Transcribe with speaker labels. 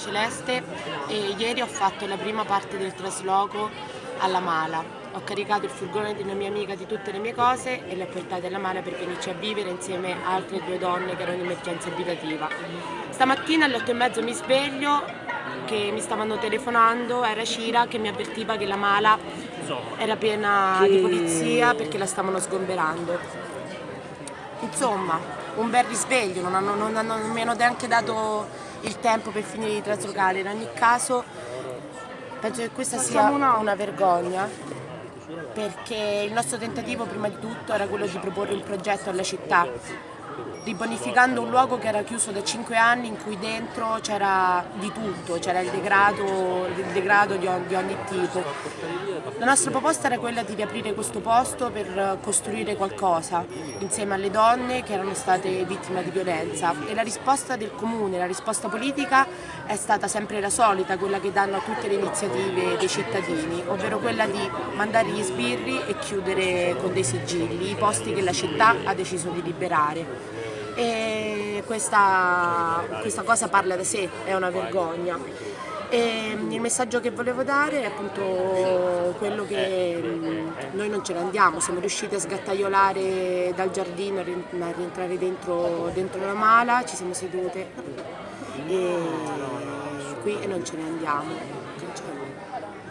Speaker 1: Celeste e ieri ho fatto la prima parte del trasloco alla Mala. Ho caricato il furgone di una mia amica di tutte le mie cose e le ho portate alla Mala per venirci a vivere insieme a altre due donne che erano in emergenza abitativa. Stamattina alle 8 e mezzo mi sveglio che mi stavano telefonando, era Cira che mi avvertiva che la Mala era piena di polizia perché la stavano sgomberando. Insomma, un bel risveglio, non, hanno, non, hanno, non mi hanno neanche dato il tempo per finire di traslocare. In ogni caso penso che questa sia una vergogna perché il nostro tentativo prima di tutto era quello di proporre un progetto alla città ribonificando un luogo che era chiuso da 5 anni in cui dentro c'era di tutto, c'era il degrado, il degrado di, ogni, di, ogni tipo. La nostra proposta era quella di riaprire questo posto per costruire qualcosa insieme alle donne che erano state vittime di violenza e la risposta del comune, la risposta politica è stata sempre la solita, quella che danno a tutte le iniziative dei cittadini, ovvero quella di mandare gli sbirri e chiudere con dei sigilli i posti che la città ha deciso di liberare e questa, questa cosa parla da sé, è una vergogna. E il messaggio che volevo dare è appunto quello che mm, noi non ce ne andiamo, siamo riusciti a sgattaiolare dal giardino, a rientrare dentro, dentro la mala, ci siamo sedute e qui e non ce ne andiamo.